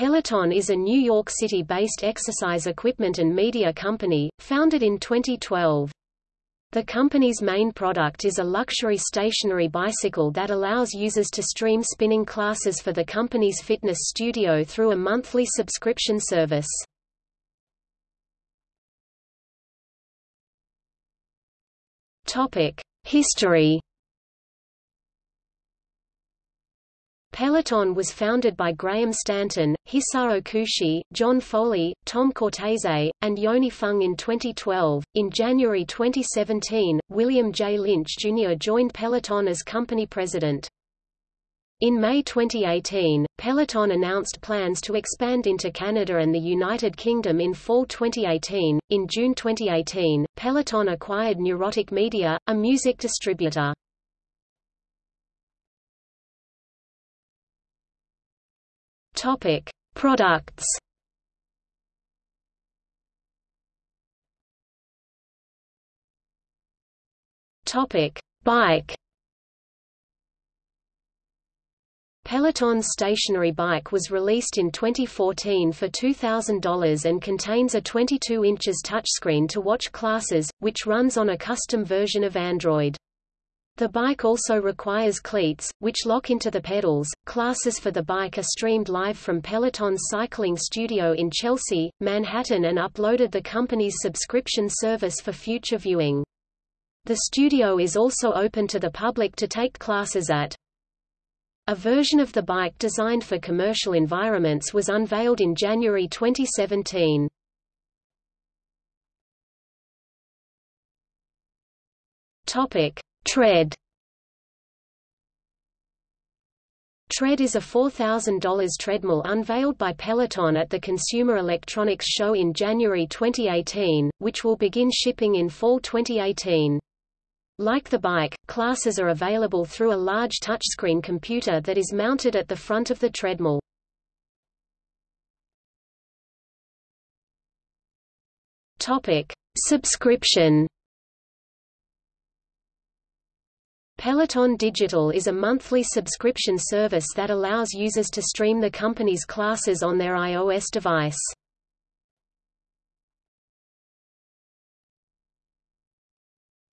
Peloton is a New York City-based exercise equipment and media company, founded in 2012. The company's main product is a luxury stationary bicycle that allows users to stream spinning classes for the company's fitness studio through a monthly subscription service. History Peloton was founded by Graham Stanton, Hisao Kushi, John Foley, Tom Cortese, and Yony Feng in 2012. In January 2017, William J. Lynch Jr. joined Peloton as company president. In May 2018, Peloton announced plans to expand into Canada and the United Kingdom in fall 2018. In June 2018, Peloton acquired Neurotic Media, a music distributor. Topic: Products. Topic: Bike. Peloton's stationary bike was released in 2014 for $2,000 and contains a 22 inches touchscreen to watch classes, which runs on a custom version of Android. The bike also requires cleats, which lock into the pedals. Classes for the bike are streamed live from Peloton's cycling studio in Chelsea, Manhattan and uploaded the company's subscription service for future viewing. The studio is also open to the public to take classes at. A version of the bike designed for commercial environments was unveiled in January 2017. Topic: Tread Tread is a $4,000 treadmill unveiled by Peloton at the Consumer Electronics Show in January 2018, which will begin shipping in fall 2018. Like the bike, classes are available through a large touchscreen computer that is mounted at the front of the treadmill. Topic: Subscription Peloton Digital is a monthly subscription service that allows users to stream the company's classes on their iOS device.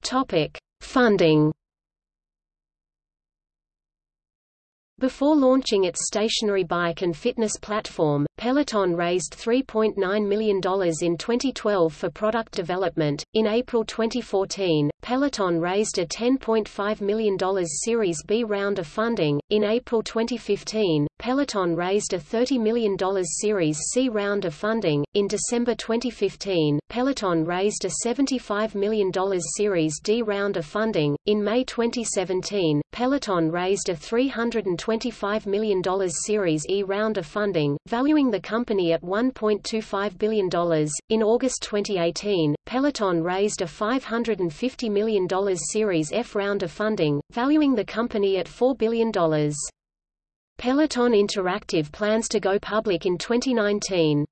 Topic: Funding Before launching its stationary bike and fitness platform, Peloton raised $3.9 million in 2012 for product development. In April 2014, Peloton raised a $10.5 million Series B round of funding. In April 2015, Peloton raised a $30 million Series C round of funding. In December 2015, Peloton raised a $75 million Series D round of funding. In May 2017, Peloton raised a $325 million Series E round of funding, valuing the company at $1.25 billion. In August 2018, Peloton raised a $550 million Series F round of funding, valuing the company at $4 billion. Peloton Interactive plans to go public in 2019.